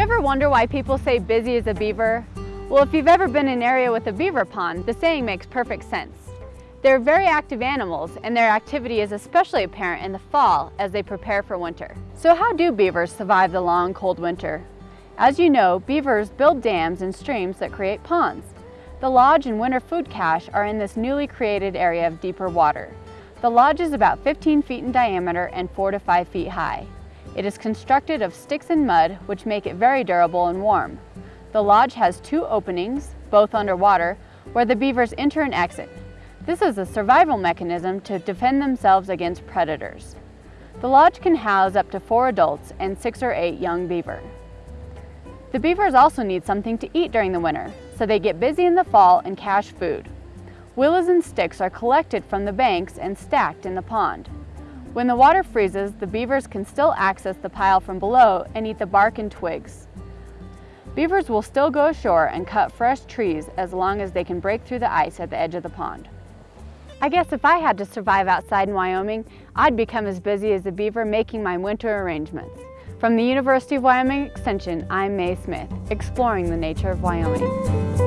ever wonder why people say busy as a beaver? Well, if you've ever been in an area with a beaver pond, the saying makes perfect sense. They're very active animals, and their activity is especially apparent in the fall as they prepare for winter. So how do beavers survive the long, cold winter? As you know, beavers build dams and streams that create ponds. The lodge and winter food cache are in this newly created area of deeper water. The lodge is about 15 feet in diameter and 4 to 5 feet high. It is constructed of sticks and mud, which make it very durable and warm. The lodge has two openings, both underwater, where the beavers enter and exit. This is a survival mechanism to defend themselves against predators. The lodge can house up to four adults and six or eight young beaver. The beavers also need something to eat during the winter, so they get busy in the fall and cache food. Willows and sticks are collected from the banks and stacked in the pond. When the water freezes, the beavers can still access the pile from below and eat the bark and twigs. Beavers will still go ashore and cut fresh trees as long as they can break through the ice at the edge of the pond. I guess if I had to survive outside in Wyoming, I'd become as busy as a beaver making my winter arrangements. From the University of Wyoming Extension, I'm Mae Smith, exploring the nature of Wyoming.